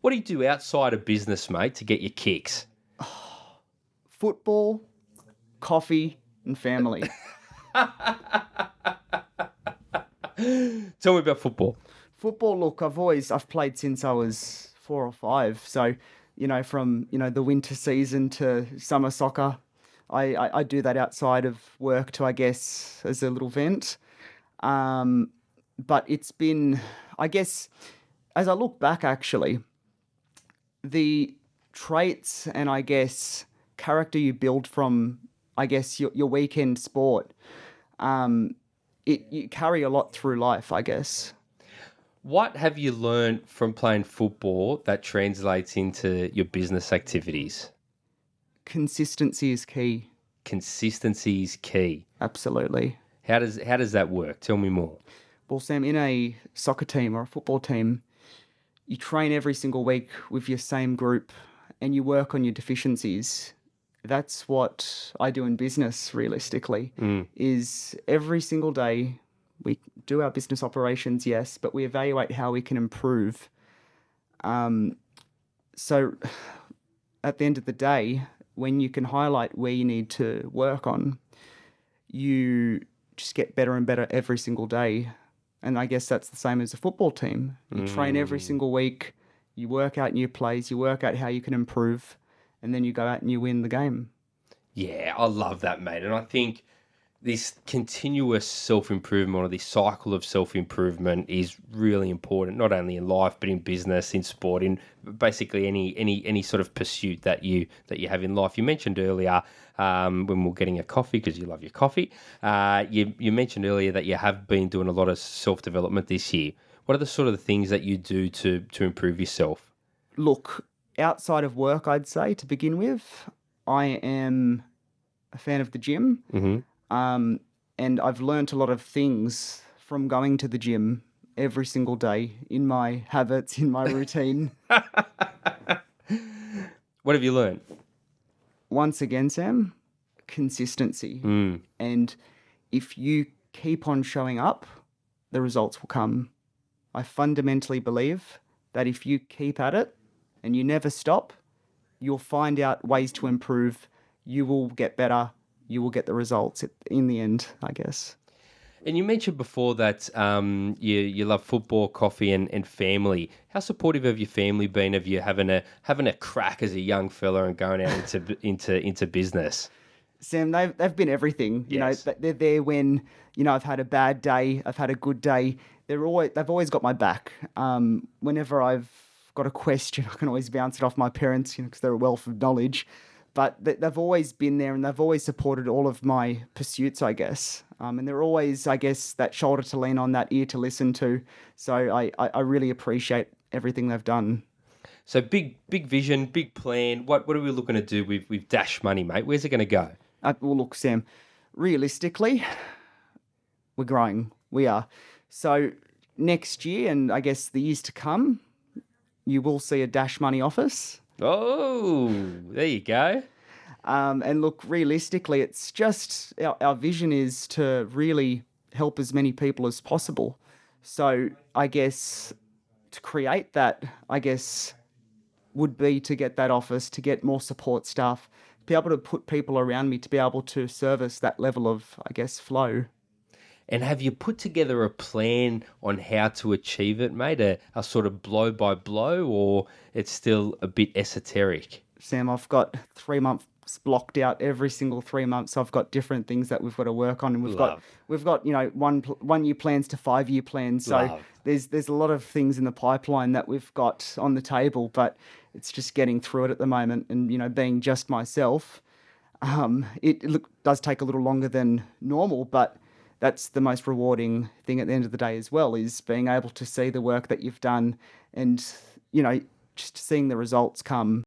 What do you do outside of business, mate, to get your kicks? Football, coffee, and family. Tell me about football. Football, look, I've always I've played since I was four or five. So, you know, from you know the winter season to summer soccer, I I, I do that outside of work to I guess as a little vent. Um, but it's been, I guess, as I look back, actually, the traits and I guess character you build from, I guess, your, your weekend sport, um, it you carry a lot through life, I guess. What have you learned from playing football that translates into your business activities? Consistency is key. Consistency is key. Absolutely. How does how does that work? Tell me more. Well, Sam, in a soccer team or a football team, you train every single week with your same group and you work on your deficiencies. That's what I do in business realistically is every single day we do our business operations, yes, but we evaluate how we can improve. Um, so at the end of the day, when you can highlight where you need to work on, you just get better and better every single day. And I guess that's the same as a football team. You train every mm. single week, you work out new plays, you work out how you can improve, and then you go out and you win the game. Yeah, I love that, mate. And I think this continuous self improvement or this cycle of self improvement is really important, not only in life but in business, in sport, in basically any any any sort of pursuit that you that you have in life. You mentioned earlier um, when we are getting a coffee because you love your coffee. Uh, you you mentioned earlier that you have been doing a lot of self development this year. What are the sort of the things that you do to to improve yourself? Look, outside of work, I'd say to begin with, I am a fan of the gym. Mhm. Um, and I've learnt a lot of things from going to the gym every single day in my habits, in my routine. What have you learned? Once again, Sam, consistency. Mm. And if you keep on showing up, the results will come. I fundamentally believe that if you keep at it and you never stop, you'll find out ways to improve. You will get better. You will get the results in the end, I guess. And you mentioned before that um, you you love football, coffee, and, and family. How supportive have your family been of you having a having a crack as a young fella and going out into into into business? Sam, they've, they've been everything. You Yes. know, they're there when, you know, I've had a bad day, I've had a good day. They're always, they've always got my back. Um, whenever I've got a question, I can always bounce it off my parents, you know, because they're a wealth of knowledge. But they, they've always been there and they've always supported all of my pursuits, I guess. Um, and they're always, I guess, that shoulder to lean on, that ear to listen to. So I, I, I really appreciate everything they've done. So big big vision, big plan. What what are we looking to do with with Dash Money, mate? Where's it going to go? Uh, well, look, Sam, realistically, we're growing. We are. So next year, and I guess the years to come, you will see a Dash Money office. Oh, there you go. Um, and look, realistically, it's just our, our vision is to really help as many people as possible. So I guess to create that, I guess, would be to get that office, to get more support staff, be able to put people around me to be able to service that level of, I guess, flow. And have you put together a plan on how to achieve it, mate? A, a sort of blow by blow, or it's still a bit esoteric? Sam, I've got three months blocked out every single three months. I've got different things that we've got to work on, and we've got we've got you know one one year plans to five year plans. So Love. there's there's a lot of things in the pipeline that we've got on the table, but it's just getting through it at the moment, and you know being just myself. Um, it, it look, does take a little longer than normal, but that's the most rewarding thing at the end of the day as well is being able to see the work that you've done and you know just seeing the results come